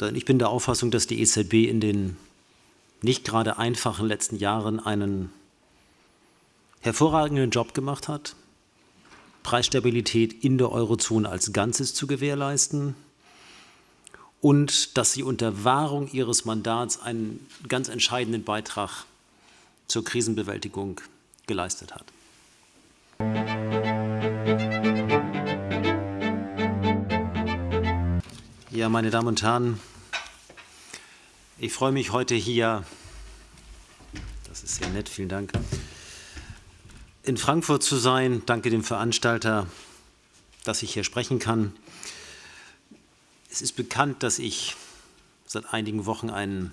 Ich bin der Auffassung, dass die EZB in den nicht gerade einfachen letzten Jahren einen hervorragenden Job gemacht hat, Preisstabilität in der Eurozone als Ganzes zu gewährleisten und dass sie unter Wahrung ihres Mandats einen ganz entscheidenden Beitrag zur Krisenbewältigung geleistet hat. Ja, meine Damen und Herren, ich freue mich heute hier, das ist sehr nett, vielen Dank, in Frankfurt zu sein. Danke dem Veranstalter, dass ich hier sprechen kann. Es ist bekannt, dass ich seit einigen Wochen einen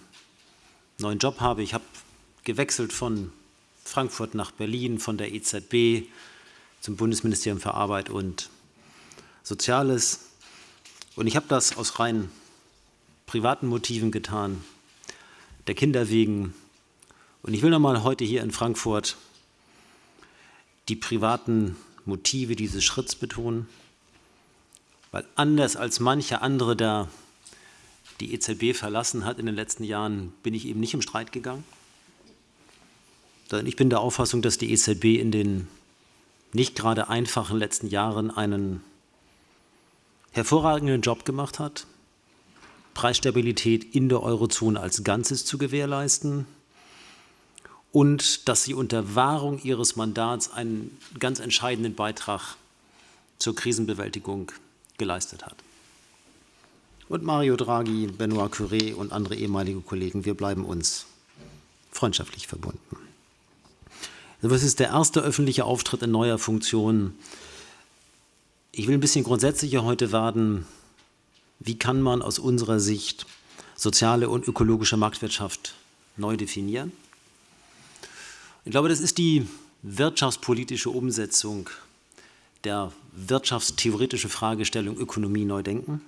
neuen Job habe. Ich habe gewechselt von Frankfurt nach Berlin, von der EZB zum Bundesministerium für Arbeit und Soziales. Und ich habe das aus rein privaten Motiven getan, der Kinder wegen. Und ich will nochmal heute hier in Frankfurt die privaten Motive dieses Schritts betonen, weil anders als manche andere da die EZB verlassen hat in den letzten Jahren, bin ich eben nicht im Streit gegangen. Ich bin der Auffassung, dass die EZB in den nicht gerade einfachen letzten Jahren einen hervorragenden Job gemacht hat, Preisstabilität in der Eurozone als Ganzes zu gewährleisten und dass sie unter Wahrung ihres Mandats einen ganz entscheidenden Beitrag zur Krisenbewältigung geleistet hat. Und Mario Draghi, Benoit Curé und andere ehemalige Kollegen, wir bleiben uns freundschaftlich verbunden. Das ist der erste öffentliche Auftritt in neuer Funktion ich will ein bisschen grundsätzlicher heute werden. Wie kann man aus unserer Sicht soziale und ökologische Marktwirtschaft neu definieren? Ich glaube, das ist die wirtschaftspolitische Umsetzung der wirtschaftstheoretischen Fragestellung Ökonomie neu denken.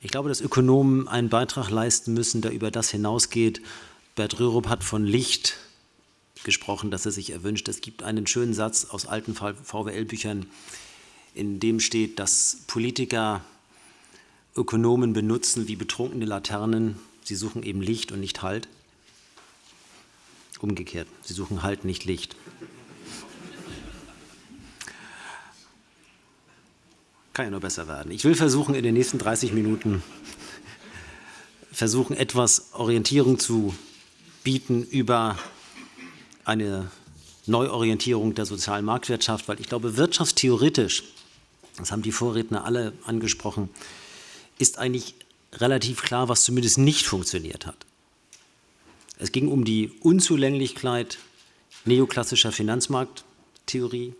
Ich glaube, dass Ökonomen einen Beitrag leisten müssen, der über das hinausgeht. Bert Rürup hat von Licht gesprochen, dass er sich erwünscht. Es gibt einen schönen Satz aus alten VWL-Büchern, in dem steht, dass Politiker Ökonomen benutzen wie betrunkene Laternen. Sie suchen eben Licht und nicht Halt. Umgekehrt, sie suchen Halt, nicht Licht. Kann ja nur besser werden. Ich will versuchen, in den nächsten 30 Minuten versuchen, etwas Orientierung zu bieten über eine Neuorientierung der sozialen Marktwirtschaft, weil ich glaube, wirtschaftstheoretisch das haben die Vorredner alle angesprochen, ist eigentlich relativ klar, was zumindest nicht funktioniert hat. Es ging um die Unzulänglichkeit neoklassischer Finanzmarkttheorie,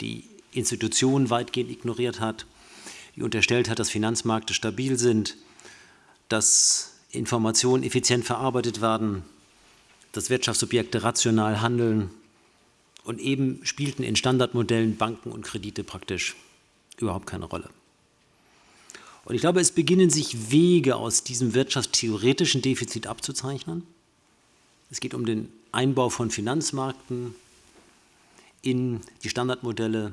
die Institutionen weitgehend ignoriert hat, die unterstellt hat, dass Finanzmärkte stabil sind, dass Informationen effizient verarbeitet werden, dass Wirtschaftsobjekte rational handeln und eben spielten in Standardmodellen Banken und Kredite praktisch überhaupt keine Rolle. Und ich glaube, es beginnen sich Wege aus diesem wirtschaftstheoretischen Defizit abzuzeichnen. Es geht um den Einbau von Finanzmärkten in die Standardmodelle.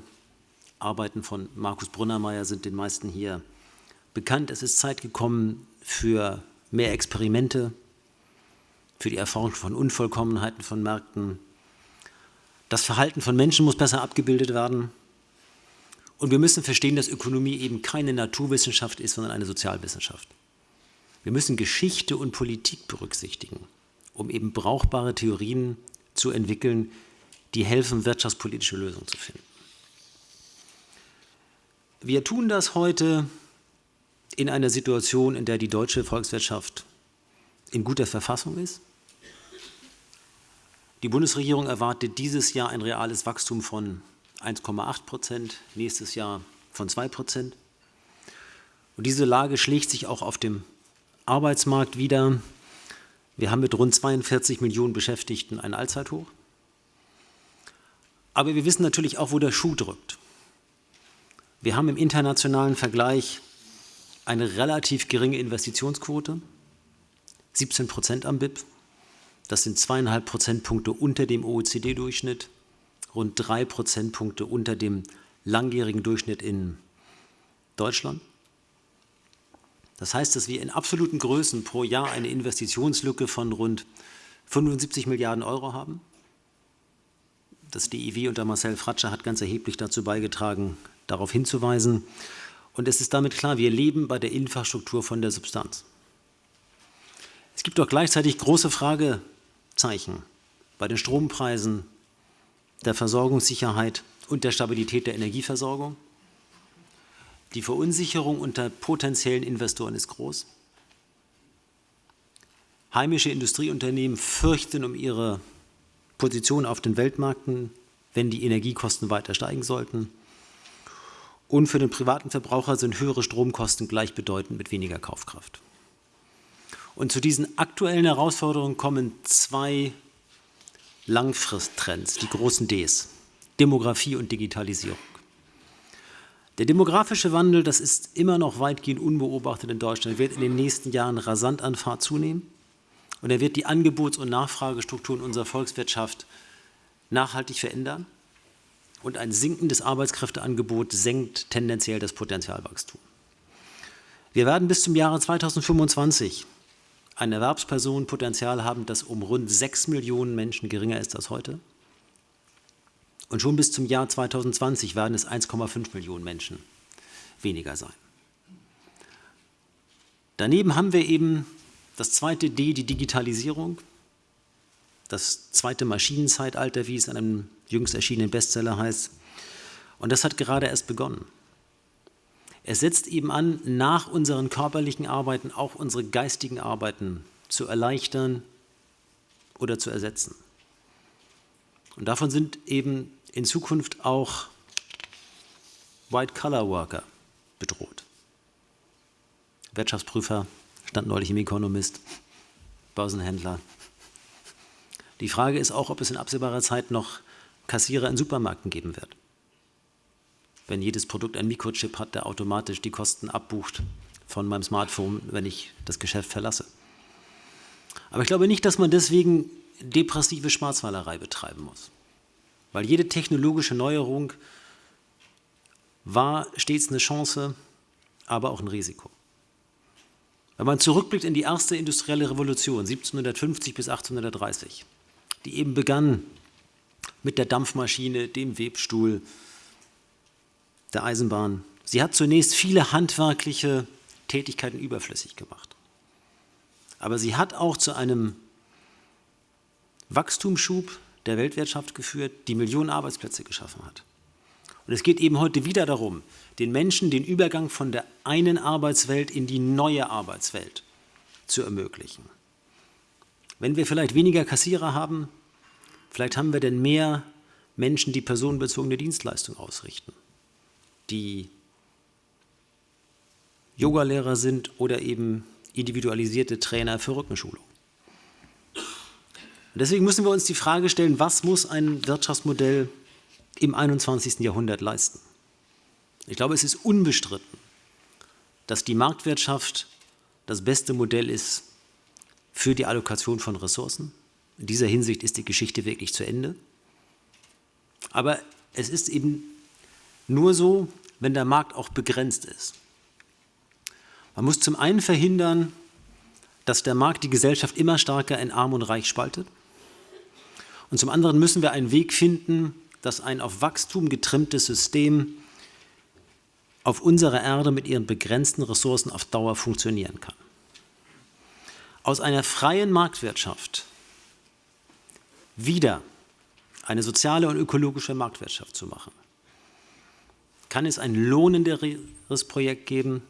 Arbeiten von Markus Brunnermeier sind den meisten hier bekannt. Es ist Zeit gekommen für mehr Experimente, für die Erforschung von Unvollkommenheiten von Märkten. Das Verhalten von Menschen muss besser abgebildet werden. Und wir müssen verstehen, dass Ökonomie eben keine Naturwissenschaft ist, sondern eine Sozialwissenschaft. Wir müssen Geschichte und Politik berücksichtigen, um eben brauchbare Theorien zu entwickeln, die helfen, wirtschaftspolitische Lösungen zu finden. Wir tun das heute in einer Situation, in der die deutsche Volkswirtschaft in guter Verfassung ist. Die Bundesregierung erwartet dieses Jahr ein reales Wachstum von 1,8 Prozent, nächstes Jahr von 2 Prozent. Und diese Lage schlägt sich auch auf dem Arbeitsmarkt wieder. Wir haben mit rund 42 Millionen Beschäftigten ein Allzeithoch. Aber wir wissen natürlich auch, wo der Schuh drückt. Wir haben im internationalen Vergleich eine relativ geringe Investitionsquote, 17 Prozent am BIP. Das sind zweieinhalb Prozentpunkte unter dem OECD-Durchschnitt rund drei Prozentpunkte unter dem langjährigen Durchschnitt in Deutschland. Das heißt, dass wir in absoluten Größen pro Jahr eine Investitionslücke von rund 75 Milliarden Euro haben. Das DIW unter Marcel Fratscher hat ganz erheblich dazu beigetragen, darauf hinzuweisen. Und es ist damit klar, wir leben bei der Infrastruktur von der Substanz. Es gibt auch gleichzeitig große Fragezeichen bei den Strompreisen, der Versorgungssicherheit und der Stabilität der Energieversorgung. Die Verunsicherung unter potenziellen Investoren ist groß. Heimische Industrieunternehmen fürchten um ihre Position auf den Weltmärkten, wenn die Energiekosten weiter steigen sollten. Und für den privaten Verbraucher sind höhere Stromkosten gleichbedeutend mit weniger Kaufkraft. Und zu diesen aktuellen Herausforderungen kommen zwei Langfristtrends, die großen Ds, Demografie und Digitalisierung. Der demografische Wandel, das ist immer noch weitgehend unbeobachtet in Deutschland, wird in den nächsten Jahren rasant an Fahrt zunehmen und er wird die Angebots- und Nachfragestrukturen unserer Volkswirtschaft nachhaltig verändern und ein sinkendes Arbeitskräfteangebot senkt tendenziell das Potenzialwachstum. Wir werden bis zum Jahre 2025 ein Erwerbspersonenpotenzial haben, das um rund 6 Millionen Menschen geringer ist als heute. Und schon bis zum Jahr 2020 werden es 1,5 Millionen Menschen weniger sein. Daneben haben wir eben das zweite D, die Digitalisierung, das zweite Maschinenzeitalter, wie es in einem jüngst erschienenen Bestseller heißt. Und das hat gerade erst begonnen. Es setzt eben an, nach unseren körperlichen Arbeiten auch unsere geistigen Arbeiten zu erleichtern oder zu ersetzen. Und davon sind eben in Zukunft auch White-Collar-Worker bedroht. Wirtschaftsprüfer, stand neulich im Economist, Börsenhändler. Die Frage ist auch, ob es in absehbarer Zeit noch Kassierer in Supermärkten geben wird. Wenn jedes Produkt ein Mikrochip hat, der automatisch die Kosten abbucht von meinem Smartphone, wenn ich das Geschäft verlasse. Aber ich glaube nicht, dass man deswegen depressive Schwarzwahlerei betreiben muss. Weil jede technologische Neuerung war stets eine Chance, aber auch ein Risiko. Wenn man zurückblickt in die erste industrielle Revolution 1750 bis 1830, die eben begann mit der Dampfmaschine, dem Webstuhl, der Eisenbahn. Sie hat zunächst viele handwerkliche Tätigkeiten überflüssig gemacht. Aber sie hat auch zu einem Wachstumsschub der Weltwirtschaft geführt, die Millionen Arbeitsplätze geschaffen hat. Und es geht eben heute wieder darum, den Menschen den Übergang von der einen Arbeitswelt in die neue Arbeitswelt zu ermöglichen. Wenn wir vielleicht weniger Kassierer haben, vielleicht haben wir denn mehr Menschen, die personenbezogene Dienstleistungen ausrichten, die Yogalehrer sind oder eben individualisierte Trainer für Rückenschulung. Und deswegen müssen wir uns die Frage stellen, was muss ein Wirtschaftsmodell im 21. Jahrhundert leisten? Ich glaube, es ist unbestritten, dass die Marktwirtschaft das beste Modell ist für die Allokation von Ressourcen. In dieser Hinsicht ist die Geschichte wirklich zu Ende. Aber es ist eben nur so, wenn der Markt auch begrenzt ist. Man muss zum einen verhindern, dass der Markt die Gesellschaft immer stärker in Arm und Reich spaltet. Und zum anderen müssen wir einen Weg finden, dass ein auf Wachstum getrimmtes System auf unserer Erde mit ihren begrenzten Ressourcen auf Dauer funktionieren kann. Aus einer freien Marktwirtschaft wieder eine soziale und ökologische Marktwirtschaft zu machen, kann es ein lohnenderes Projekt geben,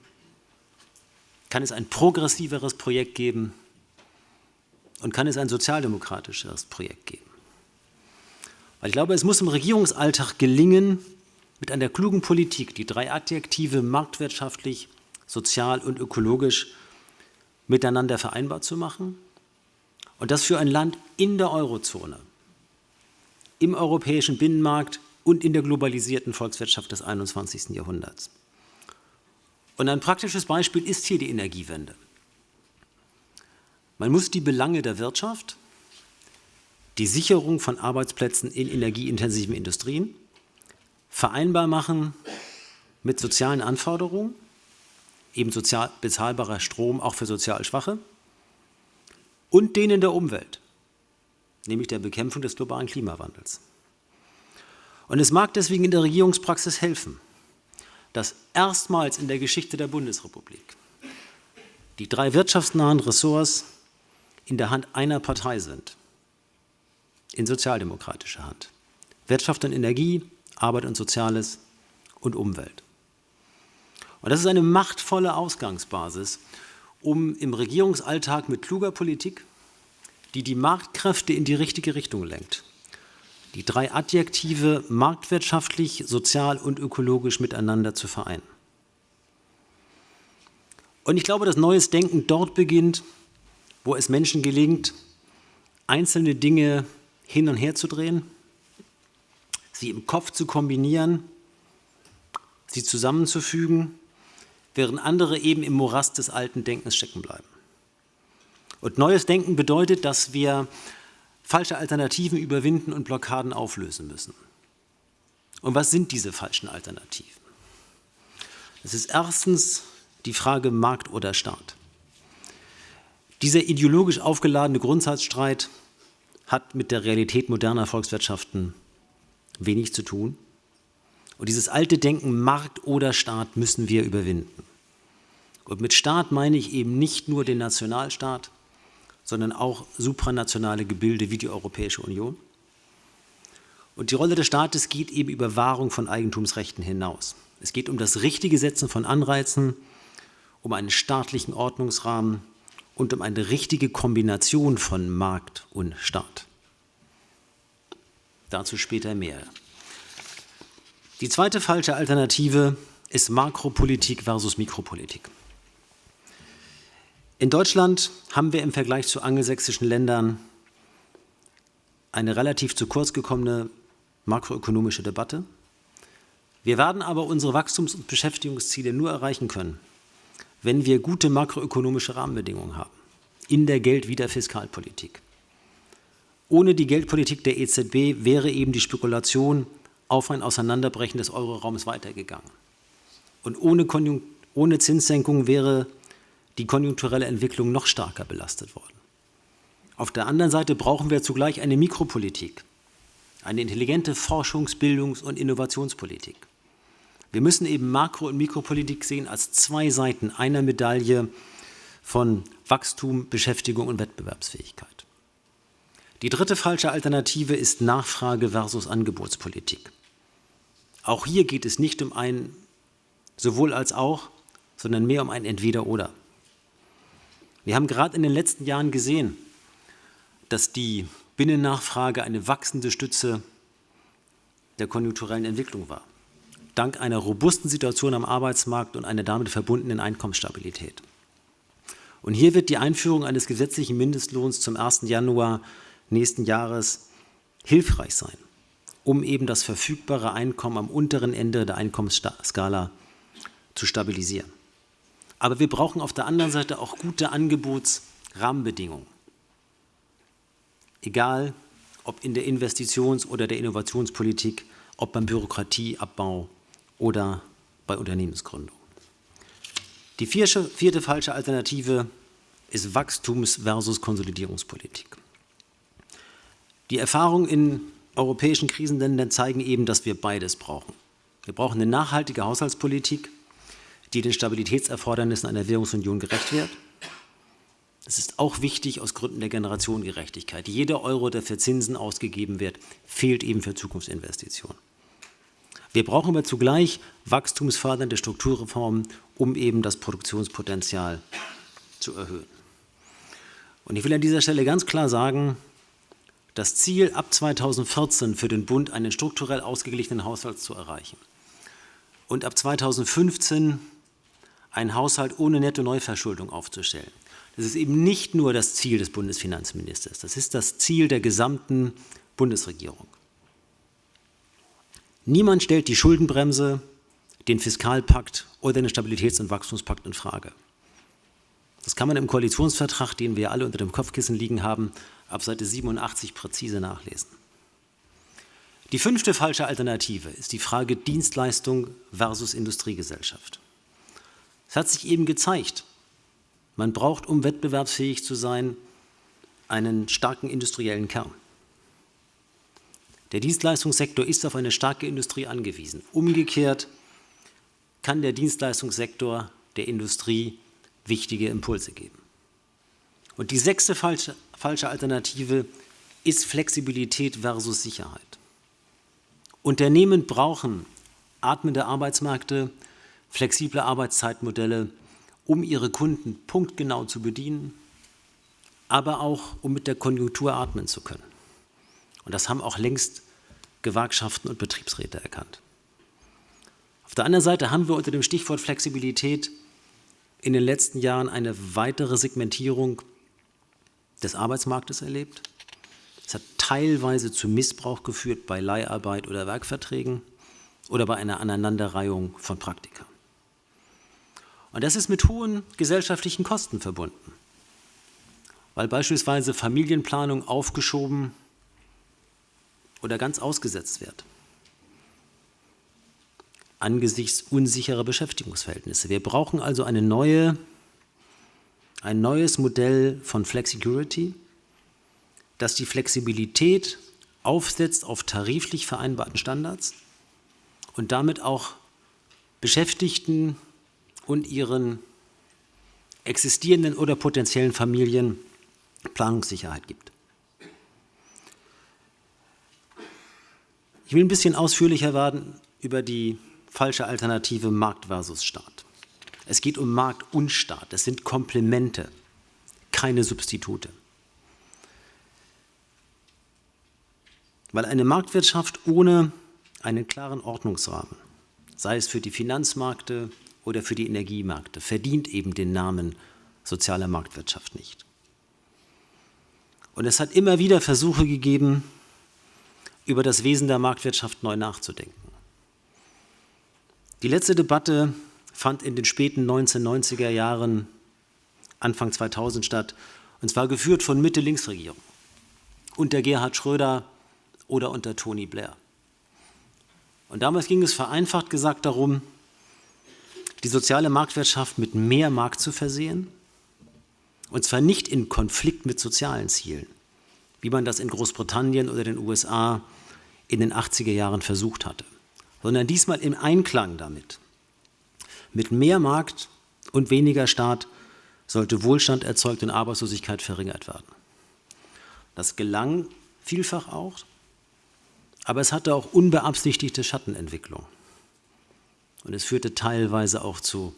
kann es ein progressiveres Projekt geben und kann es ein sozialdemokratischeres Projekt geben. Weil ich glaube, es muss im Regierungsalltag gelingen, mit einer klugen Politik die drei Adjektive marktwirtschaftlich, sozial und ökologisch miteinander vereinbar zu machen und das für ein Land in der Eurozone, im europäischen Binnenmarkt und in der globalisierten Volkswirtschaft des 21. Jahrhunderts. Und ein praktisches Beispiel ist hier die Energiewende. Man muss die Belange der Wirtschaft die Sicherung von Arbeitsplätzen in energieintensiven Industrien vereinbar machen mit sozialen Anforderungen, eben sozial bezahlbarer Strom auch für sozial Schwache und denen der Umwelt, nämlich der Bekämpfung des globalen Klimawandels. Und es mag deswegen in der Regierungspraxis helfen, dass erstmals in der Geschichte der Bundesrepublik die drei wirtschaftsnahen Ressorts in der Hand einer Partei sind, in sozialdemokratischer Hand. Wirtschaft und Energie, Arbeit und Soziales und Umwelt. Und das ist eine machtvolle Ausgangsbasis, um im Regierungsalltag mit kluger Politik, die die Marktkräfte in die richtige Richtung lenkt, die drei Adjektive marktwirtschaftlich, sozial und ökologisch miteinander zu vereinen. Und ich glaube, dass neues Denken dort beginnt, wo es Menschen gelingt, einzelne Dinge hin und her zu drehen, sie im Kopf zu kombinieren, sie zusammenzufügen, während andere eben im Morast des alten Denkens stecken bleiben. Und neues Denken bedeutet, dass wir falsche Alternativen überwinden und Blockaden auflösen müssen. Und was sind diese falschen Alternativen? Es ist erstens die Frage Markt oder Staat. Dieser ideologisch aufgeladene Grundsatzstreit hat mit der Realität moderner Volkswirtschaften wenig zu tun. Und dieses alte Denken Markt oder Staat müssen wir überwinden. Und mit Staat meine ich eben nicht nur den Nationalstaat, sondern auch supranationale Gebilde wie die Europäische Union. Und die Rolle des Staates geht eben über Wahrung von Eigentumsrechten hinaus. Es geht um das richtige Setzen von Anreizen, um einen staatlichen Ordnungsrahmen und um eine richtige Kombination von Markt und Staat. Dazu später mehr. Die zweite falsche Alternative ist Makropolitik versus Mikropolitik. In Deutschland haben wir im Vergleich zu angelsächsischen Ländern eine relativ zu kurz gekommene makroökonomische Debatte. Wir werden aber unsere Wachstums- und Beschäftigungsziele nur erreichen können, wenn wir gute makroökonomische Rahmenbedingungen haben in der Geld- wie der Fiskalpolitik. Ohne die Geldpolitik der EZB wäre eben die Spekulation auf ein Auseinanderbrechen des Euroraums weitergegangen. Und ohne, ohne Zinssenkung wäre die konjunkturelle Entwicklung noch stärker belastet worden. Auf der anderen Seite brauchen wir zugleich eine Mikropolitik, eine intelligente Forschungs-, Bildungs- und Innovationspolitik. Wir müssen eben Makro- und Mikropolitik sehen als zwei Seiten einer Medaille von Wachstum, Beschäftigung und Wettbewerbsfähigkeit. Die dritte falsche Alternative ist Nachfrage versus Angebotspolitik. Auch hier geht es nicht um ein sowohl als auch, sondern mehr um ein Entweder-Oder. Wir haben gerade in den letzten Jahren gesehen, dass die Binnennachfrage eine wachsende Stütze der konjunkturellen Entwicklung war dank einer robusten Situation am Arbeitsmarkt und einer damit verbundenen Einkommensstabilität. Und hier wird die Einführung eines gesetzlichen Mindestlohns zum 1. Januar nächsten Jahres hilfreich sein, um eben das verfügbare Einkommen am unteren Ende der Einkommensskala zu stabilisieren. Aber wir brauchen auf der anderen Seite auch gute Angebotsrahmenbedingungen. Egal, ob in der Investitions- oder der Innovationspolitik, ob beim Bürokratieabbau oder bei Unternehmensgründung. Die vierte, vierte falsche Alternative ist Wachstums- versus Konsolidierungspolitik. Die Erfahrungen in europäischen Krisenländern zeigen eben, dass wir beides brauchen. Wir brauchen eine nachhaltige Haushaltspolitik, die den Stabilitätserfordernissen einer Währungsunion gerecht wird. Es ist auch wichtig aus Gründen der Generationengerechtigkeit. Jeder Euro, der für Zinsen ausgegeben wird, fehlt eben für Zukunftsinvestitionen. Wir brauchen aber zugleich wachstumsfördernde Strukturreformen, um eben das Produktionspotenzial zu erhöhen. Und ich will an dieser Stelle ganz klar sagen, das Ziel ab 2014 für den Bund einen strukturell ausgeglichenen Haushalt zu erreichen und ab 2015 einen Haushalt ohne Netto-Neuverschuldung aufzustellen. Das ist eben nicht nur das Ziel des Bundesfinanzministers, das ist das Ziel der gesamten Bundesregierung. Niemand stellt die Schuldenbremse, den Fiskalpakt oder den Stabilitäts- und Wachstumspakt in Frage. Das kann man im Koalitionsvertrag, den wir alle unter dem Kopfkissen liegen haben, ab Seite 87 präzise nachlesen. Die fünfte falsche Alternative ist die Frage Dienstleistung versus Industriegesellschaft. Es hat sich eben gezeigt, man braucht, um wettbewerbsfähig zu sein, einen starken industriellen Kern. Der Dienstleistungssektor ist auf eine starke Industrie angewiesen. Umgekehrt kann der Dienstleistungssektor der Industrie wichtige Impulse geben. Und die sechste falsche, falsche Alternative ist Flexibilität versus Sicherheit. Unternehmen brauchen atmende Arbeitsmärkte, flexible Arbeitszeitmodelle, um ihre Kunden punktgenau zu bedienen, aber auch um mit der Konjunktur atmen zu können. Und das haben auch längst Gewerkschaften und Betriebsräte erkannt. Auf der anderen Seite haben wir unter dem Stichwort Flexibilität in den letzten Jahren eine weitere Segmentierung des Arbeitsmarktes erlebt. Es hat teilweise zu Missbrauch geführt bei Leiharbeit oder Werkverträgen oder bei einer Aneinanderreihung von Praktika. Und das ist mit hohen gesellschaftlichen Kosten verbunden, weil beispielsweise Familienplanung aufgeschoben oder ganz ausgesetzt wird angesichts unsicherer Beschäftigungsverhältnisse. Wir brauchen also eine neue, ein neues Modell von Flexicurity, das die Flexibilität aufsetzt auf tariflich vereinbarten Standards und damit auch Beschäftigten und ihren existierenden oder potenziellen Familien Planungssicherheit gibt. Ich will ein bisschen ausführlicher werden über die falsche Alternative Markt versus Staat. Es geht um Markt und Staat. Es sind Komplemente, keine Substitute. Weil eine Marktwirtschaft ohne einen klaren Ordnungsrahmen, sei es für die Finanzmärkte oder für die Energiemärkte, verdient eben den Namen soziale Marktwirtschaft nicht. Und es hat immer wieder Versuche gegeben, über das Wesen der Marktwirtschaft neu nachzudenken. Die letzte Debatte fand in den späten 1990er Jahren, Anfang 2000 statt, und zwar geführt von Mitte-Links-Regierungen, unter Gerhard Schröder oder unter Tony Blair. Und damals ging es vereinfacht gesagt darum, die soziale Marktwirtschaft mit mehr Markt zu versehen, und zwar nicht in Konflikt mit sozialen Zielen, wie man das in Großbritannien oder den USA in den 80er Jahren versucht hatte, sondern diesmal im Einklang damit. Mit mehr Markt und weniger Staat sollte Wohlstand erzeugt und Arbeitslosigkeit verringert werden. Das gelang vielfach auch, aber es hatte auch unbeabsichtigte Schattenentwicklung. Und es führte teilweise auch zu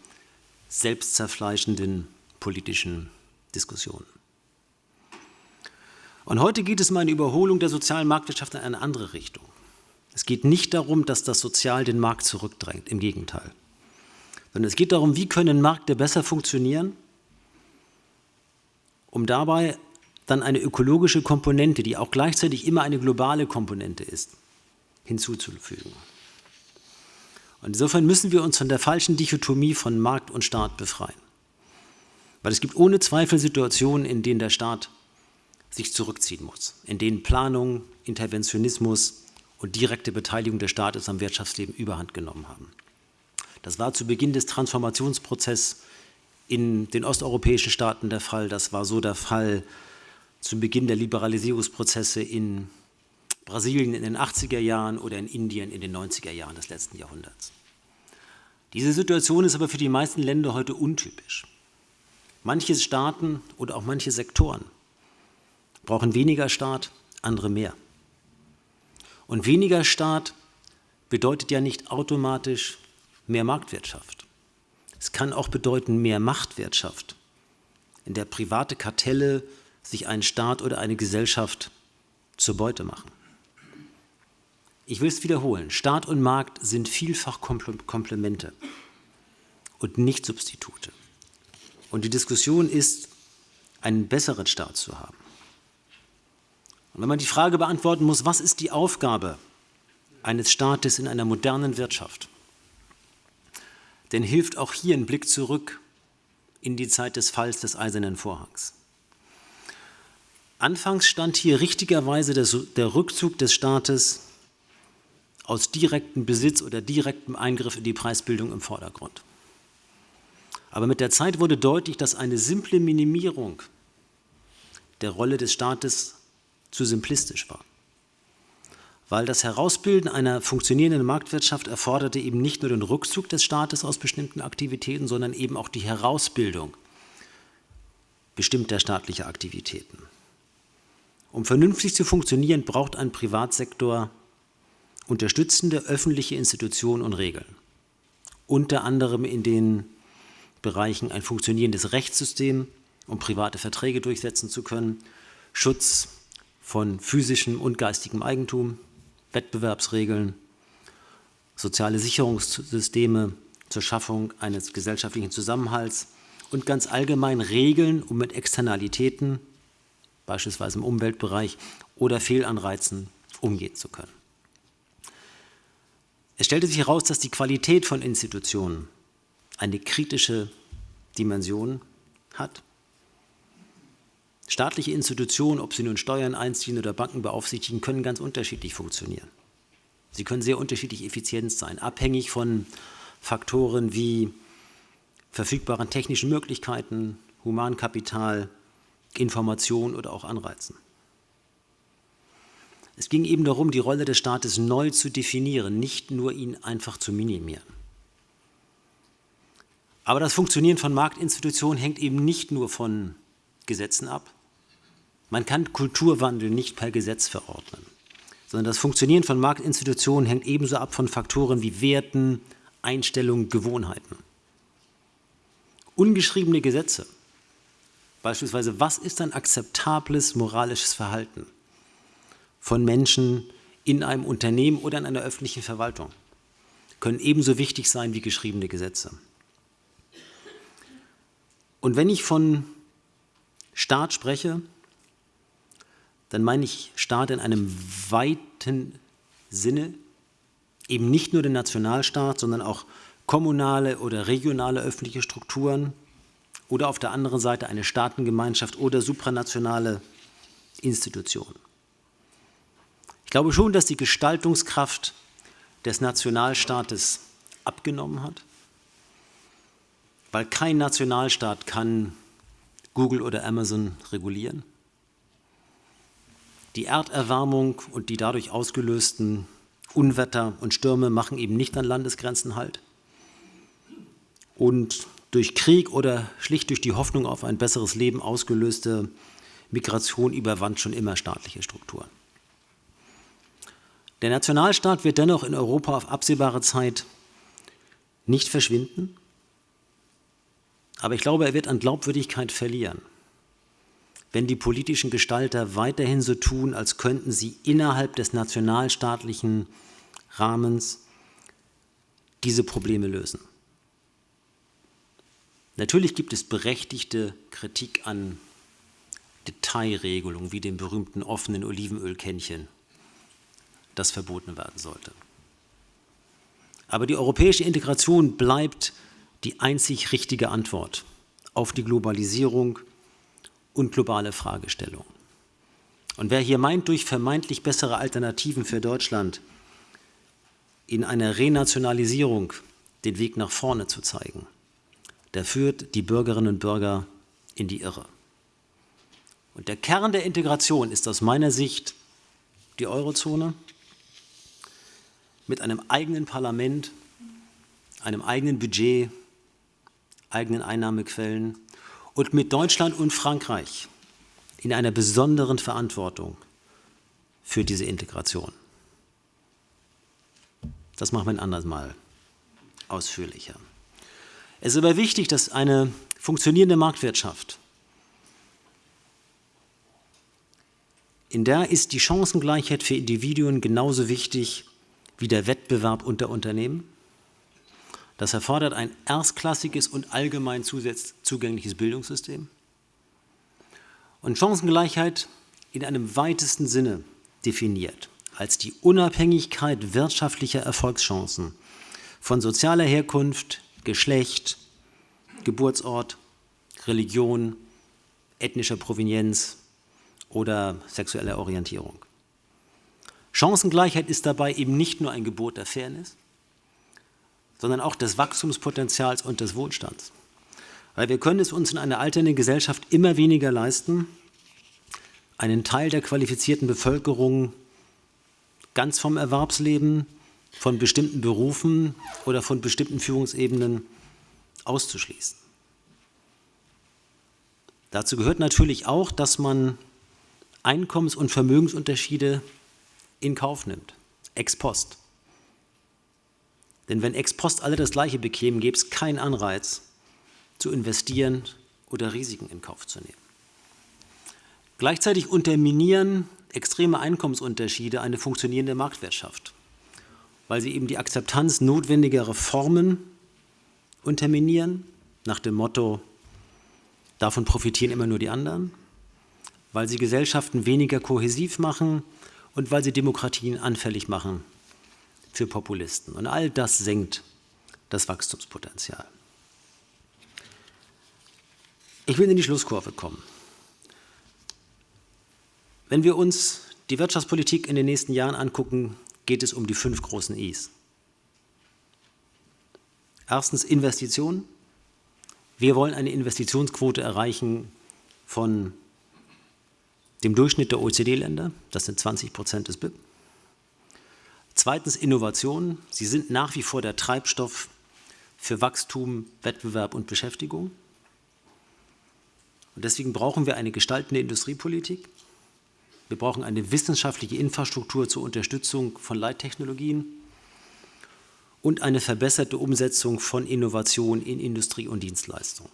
selbstzerfleischenden politischen Diskussionen. Und heute geht es um eine Überholung der sozialen Marktwirtschaft in eine andere Richtung. Es geht nicht darum, dass das Sozial den Markt zurückdrängt, im Gegenteil. Sondern es geht darum, wie können Märkte besser funktionieren, um dabei dann eine ökologische Komponente, die auch gleichzeitig immer eine globale Komponente ist, hinzuzufügen. Und insofern müssen wir uns von der falschen Dichotomie von Markt und Staat befreien. Weil es gibt ohne Zweifel Situationen, in denen der Staat sich zurückziehen muss, in denen Planung, Interventionismus und direkte Beteiligung des Staates am Wirtschaftsleben überhand genommen haben. Das war zu Beginn des Transformationsprozesses in den osteuropäischen Staaten der Fall. Das war so der Fall zu Beginn der Liberalisierungsprozesse in Brasilien in den 80er Jahren oder in Indien in den 90er Jahren des letzten Jahrhunderts. Diese Situation ist aber für die meisten Länder heute untypisch. Manche Staaten oder auch manche Sektoren brauchen weniger Staat, andere mehr. Und weniger Staat bedeutet ja nicht automatisch mehr Marktwirtschaft. Es kann auch bedeuten mehr Machtwirtschaft, in der private Kartelle sich ein Staat oder eine Gesellschaft zur Beute machen. Ich will es wiederholen, Staat und Markt sind vielfach Komplemente und nicht Substitute. Und die Diskussion ist, einen besseren Staat zu haben. Und wenn man die Frage beantworten muss, was ist die Aufgabe eines Staates in einer modernen Wirtschaft, dann hilft auch hier ein Blick zurück in die Zeit des Falls des Eisernen Vorhangs. Anfangs stand hier richtigerweise der, Rückzug des Staates aus direktem Besitz oder direktem Eingriff in die Preisbildung im Vordergrund. Aber mit der Zeit wurde deutlich, dass eine simple Minimierung der Rolle des Staates zu simplistisch war. Weil das Herausbilden einer funktionierenden Marktwirtschaft erforderte eben nicht nur den Rückzug des Staates aus bestimmten Aktivitäten, sondern eben auch die Herausbildung bestimmter staatlicher Aktivitäten. Um vernünftig zu funktionieren, braucht ein Privatsektor unterstützende öffentliche Institutionen und Regeln. Unter anderem in den Bereichen ein funktionierendes Rechtssystem, um private Verträge durchsetzen zu können, Schutz von physischem und geistigem Eigentum, Wettbewerbsregeln, soziale Sicherungssysteme zur Schaffung eines gesellschaftlichen Zusammenhalts und ganz allgemein Regeln, um mit Externalitäten beispielsweise im Umweltbereich oder Fehlanreizen umgehen zu können. Es stellte sich heraus, dass die Qualität von Institutionen eine kritische Dimension hat. Staatliche Institutionen, ob sie nun Steuern einziehen oder Banken beaufsichtigen, können ganz unterschiedlich funktionieren. Sie können sehr unterschiedlich effizient sein, abhängig von Faktoren wie verfügbaren technischen Möglichkeiten, Humankapital, Information oder auch Anreizen. Es ging eben darum, die Rolle des Staates neu zu definieren, nicht nur ihn einfach zu minimieren. Aber das Funktionieren von Marktinstitutionen hängt eben nicht nur von Gesetzen ab. Man kann Kulturwandel nicht per Gesetz verordnen, sondern das Funktionieren von Marktinstitutionen hängt ebenso ab von Faktoren wie Werten, Einstellungen, Gewohnheiten. Ungeschriebene Gesetze Beispielsweise, was ist ein akzeptables moralisches Verhalten von Menschen in einem Unternehmen oder in einer öffentlichen Verwaltung? Können ebenso wichtig sein wie geschriebene Gesetze. Und wenn ich von Staat spreche, dann meine ich Staat in einem weiten Sinne, eben nicht nur den Nationalstaat, sondern auch kommunale oder regionale öffentliche Strukturen, oder auf der anderen Seite eine Staatengemeinschaft oder supranationale Institutionen. Ich glaube schon, dass die Gestaltungskraft des Nationalstaates abgenommen hat, weil kein Nationalstaat kann Google oder Amazon regulieren. Die Erderwärmung und die dadurch ausgelösten Unwetter und Stürme machen eben nicht an Landesgrenzen halt. Und durch Krieg oder schlicht durch die Hoffnung auf ein besseres Leben ausgelöste Migration überwand schon immer staatliche Strukturen. Der Nationalstaat wird dennoch in Europa auf absehbare Zeit nicht verschwinden, aber ich glaube, er wird an Glaubwürdigkeit verlieren, wenn die politischen Gestalter weiterhin so tun, als könnten sie innerhalb des nationalstaatlichen Rahmens diese Probleme lösen. Natürlich gibt es berechtigte Kritik an Detailregelungen, wie dem berühmten offenen Olivenölkännchen, das verboten werden sollte. Aber die europäische Integration bleibt die einzig richtige Antwort auf die Globalisierung und globale Fragestellungen. Und wer hier meint, durch vermeintlich bessere Alternativen für Deutschland in einer Renationalisierung den Weg nach vorne zu zeigen, der führt die Bürgerinnen und Bürger in die Irre. Und der Kern der Integration ist aus meiner Sicht die Eurozone mit einem eigenen Parlament, einem eigenen Budget, eigenen Einnahmequellen und mit Deutschland und Frankreich in einer besonderen Verantwortung für diese Integration. Das machen wir ein anderes Mal ausführlicher. Es ist aber wichtig, dass eine funktionierende Marktwirtschaft, in der ist die Chancengleichheit für Individuen genauso wichtig wie der Wettbewerb unter Unternehmen. Das erfordert ein erstklassiges und allgemein zugängliches Bildungssystem. Und Chancengleichheit in einem weitesten Sinne definiert als die Unabhängigkeit wirtschaftlicher Erfolgschancen von sozialer Herkunft, Geschlecht, Geburtsort, Religion, ethnischer Provenienz oder sexueller Orientierung. Chancengleichheit ist dabei eben nicht nur ein Gebot der Fairness, sondern auch des Wachstumspotenzials und des Wohlstands. Weil wir können es uns in einer alternden Gesellschaft immer weniger leisten, einen Teil der qualifizierten Bevölkerung ganz vom Erwerbsleben, von bestimmten Berufen oder von bestimmten Führungsebenen auszuschließen. Dazu gehört natürlich auch, dass man Einkommens- und Vermögensunterschiede in Kauf nimmt, ex post. Denn wenn ex post alle das Gleiche bekämen, gäbe es keinen Anreiz, zu investieren oder Risiken in Kauf zu nehmen. Gleichzeitig unterminieren extreme Einkommensunterschiede eine funktionierende Marktwirtschaft, weil sie eben die Akzeptanz notwendiger Reformen unterminieren, nach dem Motto, davon profitieren immer nur die anderen, weil sie Gesellschaften weniger kohäsiv machen und weil sie Demokratien anfällig machen für Populisten. Und all das senkt das Wachstumspotenzial. Ich will in die Schlusskurve kommen. Wenn wir uns die Wirtschaftspolitik in den nächsten Jahren angucken, geht es um die fünf großen Is. Erstens Investitionen. Wir wollen eine Investitionsquote erreichen von dem Durchschnitt der OECD-Länder. Das sind 20 Prozent des BIP. Zweitens Innovationen. Sie sind nach wie vor der Treibstoff für Wachstum, Wettbewerb und Beschäftigung. Und deswegen brauchen wir eine gestaltende Industriepolitik. Wir brauchen eine wissenschaftliche Infrastruktur zur Unterstützung von Leittechnologien und eine verbesserte Umsetzung von Innovation in Industrie und Dienstleistung.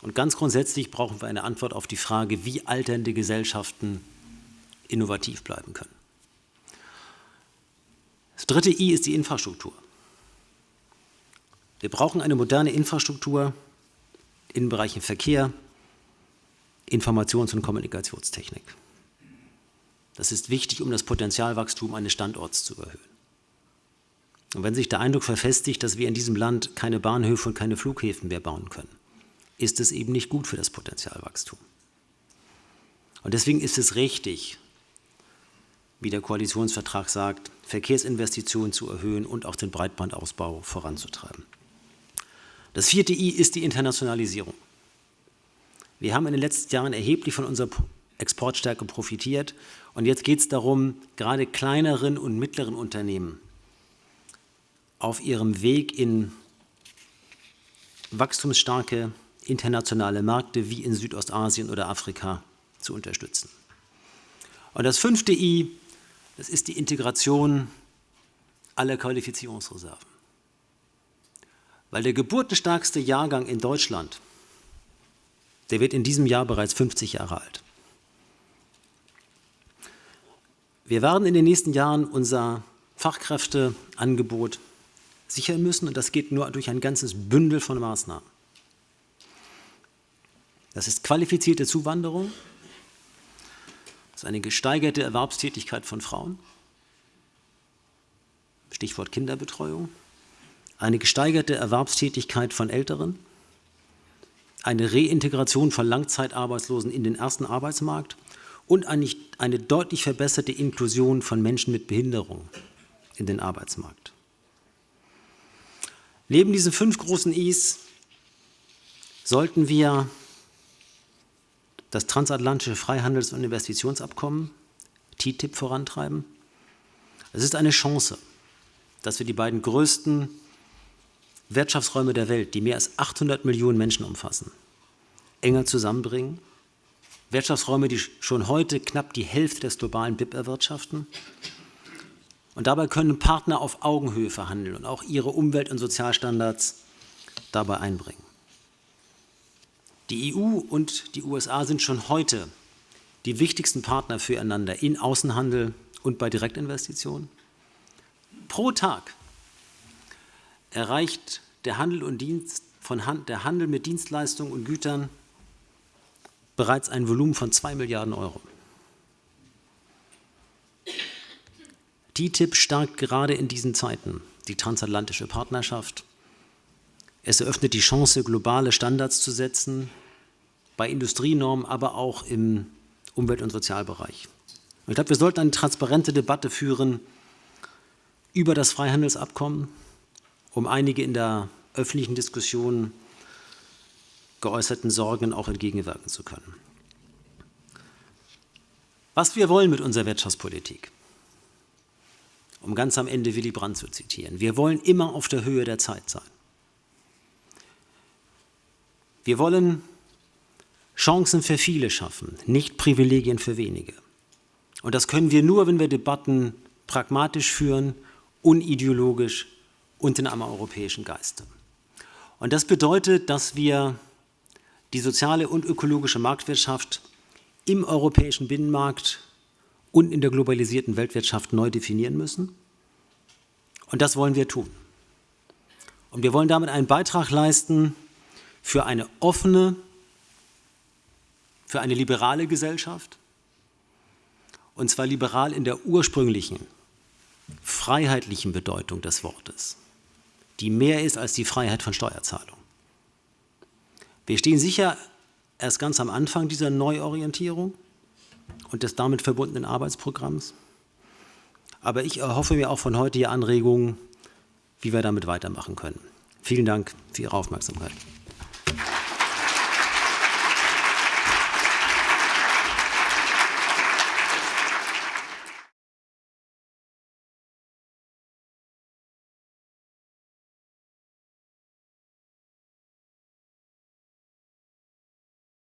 Und ganz grundsätzlich brauchen wir eine Antwort auf die Frage, wie alternde Gesellschaften innovativ bleiben können. Das dritte I ist die Infrastruktur. Wir brauchen eine moderne Infrastruktur in Bereichen Verkehr, Informations- und Kommunikationstechnik. Das ist wichtig, um das Potenzialwachstum eines Standorts zu erhöhen. Und wenn sich der Eindruck verfestigt, dass wir in diesem Land keine Bahnhöfe und keine Flughäfen mehr bauen können, ist es eben nicht gut für das Potenzialwachstum. Und deswegen ist es richtig, wie der Koalitionsvertrag sagt, Verkehrsinvestitionen zu erhöhen und auch den Breitbandausbau voranzutreiben. Das vierte I ist die Internationalisierung. Wir haben in den letzten Jahren erheblich von unserer Exportstärke profitiert und jetzt geht es darum, gerade kleineren und mittleren Unternehmen auf ihrem Weg in wachstumsstarke internationale Märkte wie in Südostasien oder Afrika zu unterstützen. Und das fünfte I, das ist die Integration aller Qualifizierungsreserven. Weil der geburtenstarkste Jahrgang in Deutschland, der wird in diesem Jahr bereits 50 Jahre alt. Wir werden in den nächsten Jahren unser Fachkräfteangebot sichern müssen und das geht nur durch ein ganzes Bündel von Maßnahmen. Das ist qualifizierte Zuwanderung, das ist eine gesteigerte Erwerbstätigkeit von Frauen, Stichwort Kinderbetreuung, eine gesteigerte Erwerbstätigkeit von Älteren, eine Reintegration von Langzeitarbeitslosen in den ersten Arbeitsmarkt. Und eine, eine deutlich verbesserte Inklusion von Menschen mit Behinderung in den Arbeitsmarkt. Neben diesen fünf großen Is sollten wir das transatlantische Freihandels- und Investitionsabkommen, TTIP, vorantreiben. Es ist eine Chance, dass wir die beiden größten Wirtschaftsräume der Welt, die mehr als 800 Millionen Menschen umfassen, enger zusammenbringen. Wirtschaftsräume, die schon heute knapp die Hälfte des globalen BIP erwirtschaften. Und dabei können Partner auf Augenhöhe verhandeln und auch ihre Umwelt- und Sozialstandards dabei einbringen. Die EU und die USA sind schon heute die wichtigsten Partner füreinander in Außenhandel und bei Direktinvestitionen. Pro Tag erreicht der Handel, und Dienst von Hand, der Handel mit Dienstleistungen und Gütern bereits ein Volumen von 2 Milliarden Euro. TTIP stärkt gerade in diesen Zeiten die transatlantische Partnerschaft es eröffnet die Chance, globale Standards zu setzen, bei Industrienormen, aber auch im Umwelt- und Sozialbereich. ich glaube, wir sollten eine transparente Debatte führen über das Freihandelsabkommen, um einige in der öffentlichen Diskussion geäußerten Sorgen auch entgegenwirken zu können. Was wir wollen mit unserer Wirtschaftspolitik, um ganz am Ende Willy Brandt zu zitieren, wir wollen immer auf der Höhe der Zeit sein. Wir wollen Chancen für viele schaffen, nicht Privilegien für wenige. Und das können wir nur, wenn wir Debatten pragmatisch führen, unideologisch und in einem europäischen Geiste. Und das bedeutet, dass wir die soziale und ökologische Marktwirtschaft im europäischen Binnenmarkt und in der globalisierten Weltwirtschaft neu definieren müssen. Und das wollen wir tun. Und wir wollen damit einen Beitrag leisten für eine offene, für eine liberale Gesellschaft, und zwar liberal in der ursprünglichen, freiheitlichen Bedeutung des Wortes, die mehr ist als die Freiheit von Steuerzahlung. Wir stehen sicher erst ganz am Anfang dieser Neuorientierung und des damit verbundenen Arbeitsprogramms. Aber ich erhoffe mir auch von heute hier Anregungen, wie wir damit weitermachen können. Vielen Dank für Ihre Aufmerksamkeit.